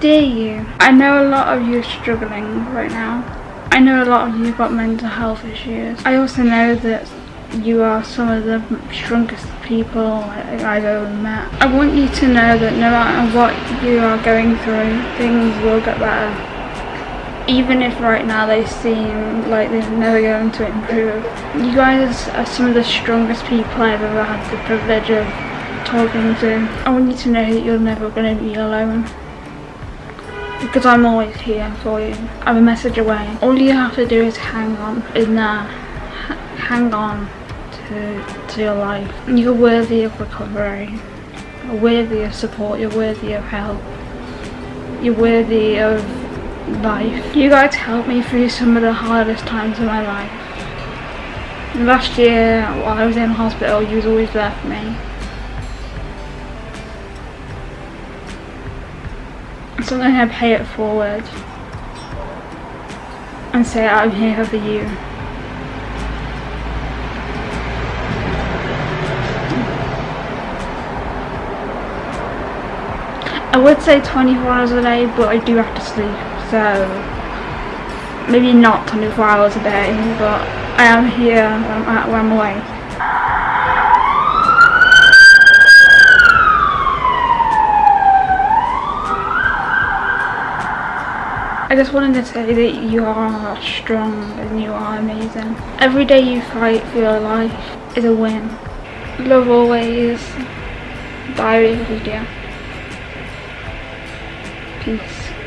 dare you? I know a lot of you are struggling right now. I know a lot of you got mental health issues. I also know that you are some of the strongest people I've ever met. I want you to know that no matter what you are going through, things will get better. Even if right now they seem like they're never going to improve. You guys are some of the strongest people I've ever had the privilege of talking to. I want you to know that you're never going to be alone. Because I'm always here for you. I'm a message away. All you have to do is hang on there. hang on to, to your life. You're worthy of recovery. You're worthy of support. You're worthy of help. You're worthy of life. You guys helped me through some of the hardest times of my life. Last year, while I was in hospital, you was always there for me. So I'm going to pay it forward and say I'm here for you. I would say 24 hours a day, but I do have to sleep, so maybe not 24 hours a day, but I am here when I'm, at, I'm away. I just wanted to say that you are strong and you are amazing. Every day you fight for your life is a win. Love always. Bye, Lydia. Peace.